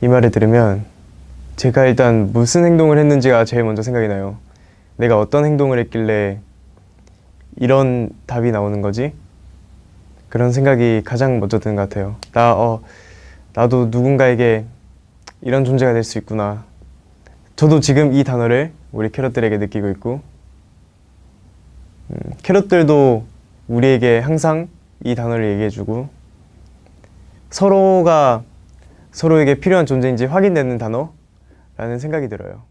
이 말을 들으면 제가 일단 무슨 행동을 했는지가 제일 먼저 생각이 나요. 내가 어떤 행동을 했길래 이런 답이 나오는 거지? 그런 생각이 가장 먼저 드는 것 같아요. 나, 어, 나도 누군가에게 이런 존재가 될 수 있구나. 저도 지금 이 단어를 우리 캐럿들에게 느끼고 있고, 음, 캐럿들도 우리에게 항상 이 단어를 얘기해주고, 서로가 서로에게 필요한 존재인지 확인되는 단어라는 생각이 들어요.